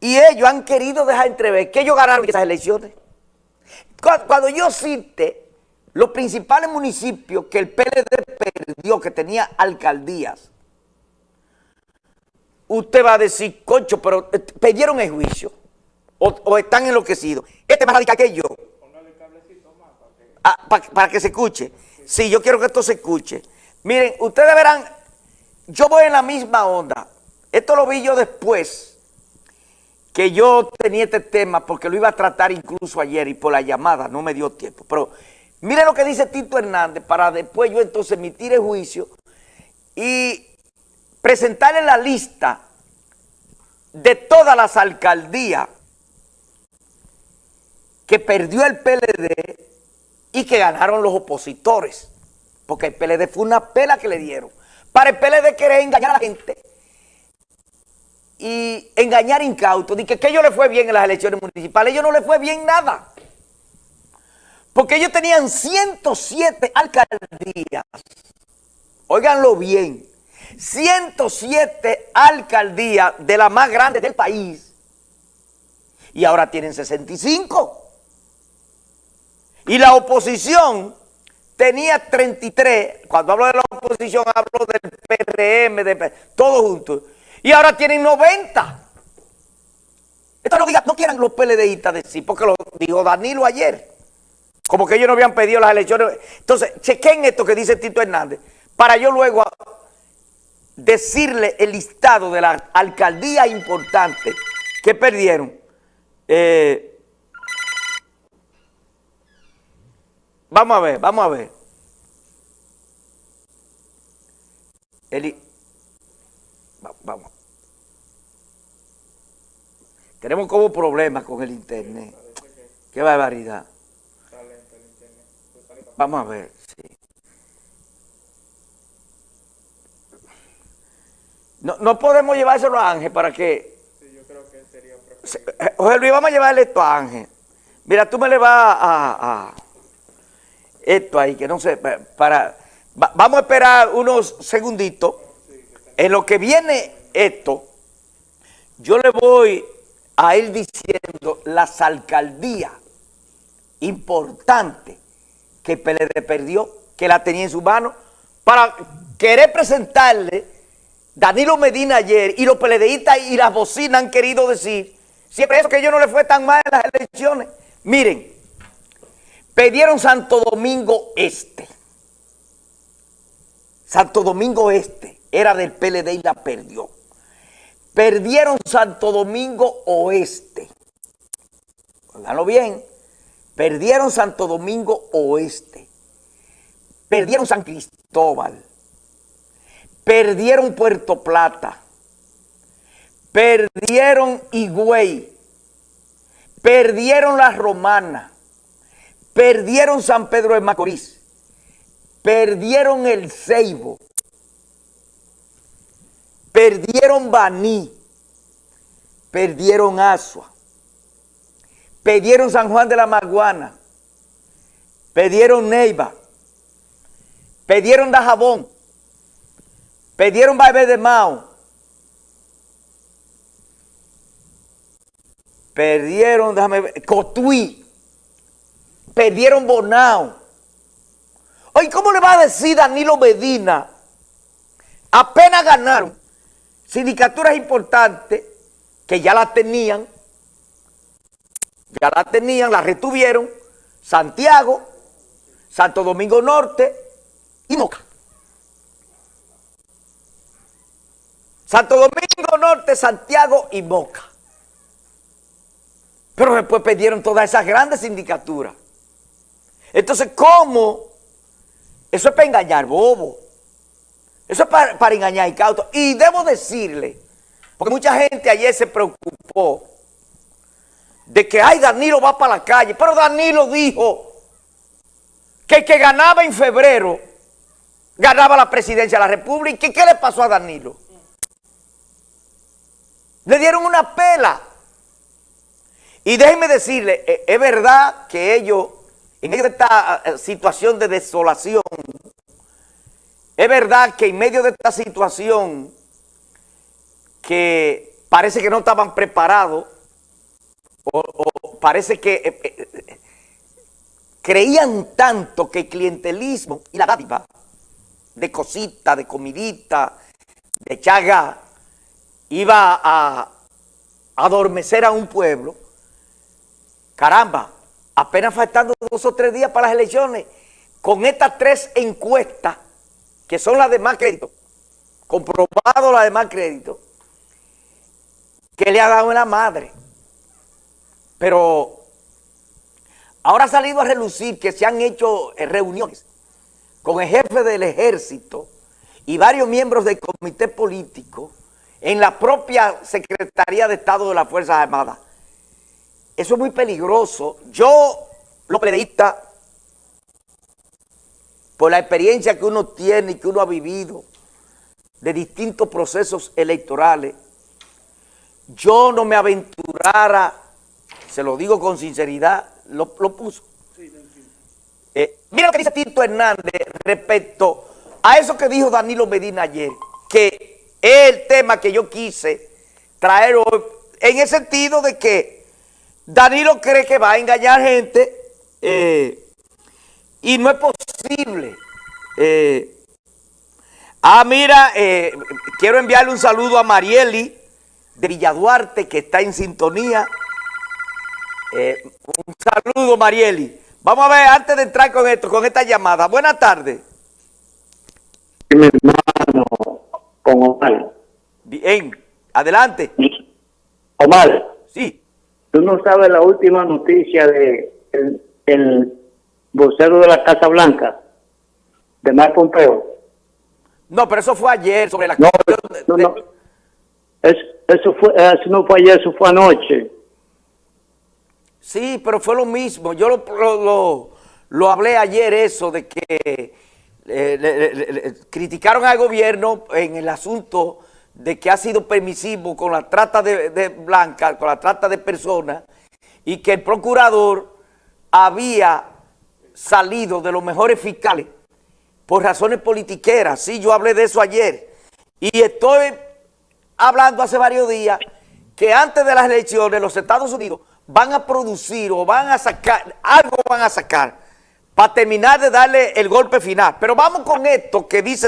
y ellos han querido dejar entrever que ellos ganaron esas elecciones. Cuando yo cite los principales municipios que el PLD perdió, que tenía alcaldías, usted va a decir, concho, pero eh, perdieron el juicio o, están enloquecidos. Este es más radical que yo. Ah, para que se escuche. Sí, yo quiero que esto se escuche. Miren, ustedes verán, yo voy en la misma onda. Esto lo vi yo después que yo tenía este tema porque lo iba a tratar incluso ayer y por la llamada no me dio tiempo. Pero miren lo que dice Tito Hernández para después yo entonces emitir el juicio y presentarle la lista de todas las alcaldías que perdió el PLD y que ganaron los opositores. Porque el PLD fue una pela que le dieron. Para el PLD querer engañar a la gente y engañar incautos. Dice que, ellos le fue bien en las elecciones municipales. ellos no le fue bien nada. Porque ellos tenían 107 alcaldías. Óiganlo bien. 107 alcaldías de las más grandes del país. Y ahora tienen 65. Y la oposición tenía 33, cuando hablo de la oposición hablo del PRM, de y ahora tienen 90. Esto no, no quieran los PLDistas decir, porque lo dijo Danilo ayer, como que ellos no habían pedido las elecciones. Entonces, chequen esto que dice Tito Hernández, para yo luego decirle el listado de las alcaldías importantes que perdieron. Eh, Vamos a ver, vamos a ver. Eli, vamos. Tenemos como problemas con el internet. Qué barbaridad. Vamos a ver. No, no podemos llevárselo a Ángel para que... Sí, yo creo que sería... José Luis, vamos a llevarle esto a Ángel. Mira, tú me le vas a esto ahí, que no sé, para... vamos a esperar unos segunditos. En lo que viene esto, yo le voy a ir diciendo las alcaldías importantes que PLD perdió, que la tenía en su mano, para querer presentarle Danilo Medina ayer y los PLDistas y las bocinas han querido decir, siempre eso que yo no le fue tan mal en las elecciones. Miren, Perdieron Santo Domingo Este. Santo Domingo Este era del PLD y la perdió. Perdieron Santo Domingo Oeste. Oiganlo bien. Perdieron Santo Domingo Oeste. Perdieron San Cristóbal. Perdieron Puerto Plata. Perdieron Higüey. Perdieron La Romana Perdieron San Pedro de Macorís. Perdieron el Ceibo. Perdieron Baní. Perdieron Asua. Perdieron San Juan de la Maguana. Perdieron Neiva. Perdieron Dajabón. Perdieron Baebe de Mao. Perdieron, déjame ver, Cotuí perdieron Bonao. Oye, ¿cómo le va a decir Danilo Medina? Apenas ganaron sindicaturas importantes que ya las tenían, ya las tenían, las retuvieron, Santiago, Santo Domingo Norte y Moca. Santo Domingo Norte, Santiago y Moca. Pero después perdieron todas esas grandes sindicaturas. Entonces, ¿cómo? Eso es para engañar bobo. Eso es para, engañar y cauto. Y debo decirle, porque mucha gente ayer se preocupó de que, ay, Danilo va para la calle. Pero Danilo dijo que el que ganaba en febrero ganaba la presidencia de la República. ¿Y qué le pasó a Danilo? Le dieron una pela. Y déjenme decirle, e, es verdad que ellos en esta eh, situación de desolación, es verdad que en medio de esta situación que parece que no estaban preparados o, parece que eh, eh, creían tanto que el clientelismo y la dádiva de cosita, de comidita, de chaga, iba a adormecer a un pueblo. Caramba, apenas faltando dos o tres días para las elecciones, con estas tres encuestas, que son las de más crédito, comprobado las de más crédito, que le ha dado en la madre. Pero ahora ha salido a relucir que se han hecho eh, reuniones con el jefe del ejército y varios miembros del comité político en la propia Secretaría de Estado de las Fuerzas Armadas. Eso es muy peligroso. Yo, lo periodista, por la experiencia que uno tiene y que uno ha vivido de distintos procesos electorales, yo no me aventurara, se lo digo con sinceridad, lo, puso. Eh, mira lo que dice Tito Hernández respecto a eso que dijo Danilo Medina ayer, que es el tema que yo quise traer hoy, en el sentido de que Danilo cree que va a engañar gente eh, y no es posible. Eh, ah, mira, quiero enviarle un saludo a Marieli, de Villaduarte que está en sintonía. Eh, un saludo, Marieli. Vamos a ver, antes de entrar con esto, con esta llamada. Buenas tardes. Mi hermano, con Omar. Bien, adelante. Omar. Sí. Tú no sabes la última noticia de el, vocero de la Casa Blanca, de Mar Pompeo. No, pero eso fue ayer sobre la... No, no, no. eso, fue, eso no fue ayer, eso fue anoche. Sí, pero fue lo mismo. Yo lo, lo, hablé ayer eso de que eh, criticaron al gobierno en el asunto de que ha sido permisivo con la trata de, de blanca, con la trata de personas, y que el procurador había salido de los mejores fiscales por razones politiqueras. Sí, yo hablé de eso ayer. Y estoy hablando hace varios días que antes de las elecciones los Estados Unidos van a producir o van a sacar, algo van a sacar para terminar de darle el golpe final. Pero vamos con esto que dice